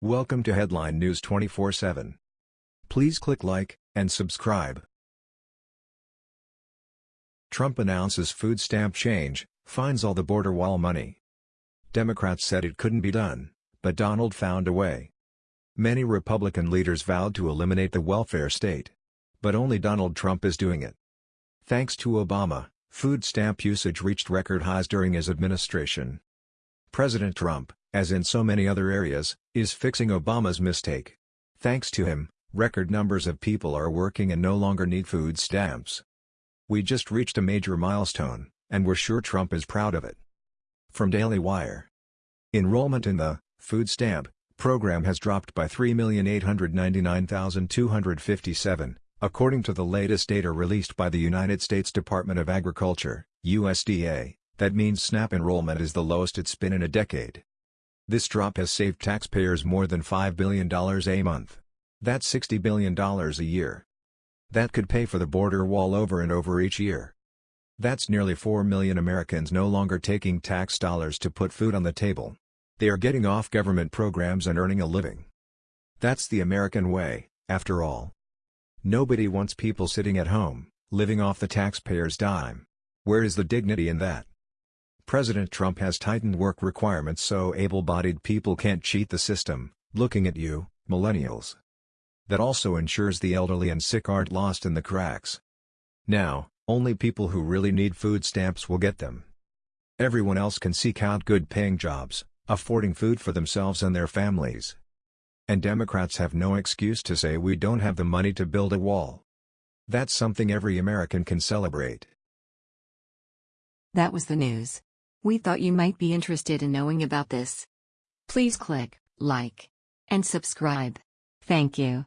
Welcome to Headline News 24/7. Please click like and subscribe. Trump announces food stamp change, finds all the border wall money. Democrats said it couldn't be done, but Donald found a way. Many Republican leaders vowed to eliminate the welfare state. But only Donald Trump is doing it. Thanks to Obama, food stamp usage reached record highs during his administration. President Trump, as in so many other areas, is fixing Obama's mistake. Thanks to him, record numbers of people are working and no longer need food stamps. We just reached a major milestone, and we're sure Trump is proud of it. From Daily Wire. Enrollment in the food stamp program has dropped by 3,899,257, according to the latest data released by the United States Department of Agriculture, USDA. That means SNAP enrollment is the lowest it's been in a decade. This drop has saved taxpayers more than $5 billion a month. That's $60 billion a year. That could pay for the border wall over and over each year. That's nearly 4 million Americans no longer taking tax dollars to put food on the table. They are getting off government programs and earning a living. That's the American way, after all. Nobody wants people sitting at home, living off the taxpayer's dime. Where is the dignity in that? President Trump has tightened work requirements so able-bodied people can't cheat the system, looking at you, millennials. That also ensures the elderly and sick aren't lost in the cracks. Now, only people who really need food stamps will get them. Everyone else can seek out good-paying jobs, affording food for themselves and their families. And Democrats have no excuse to say we don't have the money to build a wall. That's something every American can celebrate. That was the news. We thought you might be interested in knowing about this. Please click like and subscribe. Thank you.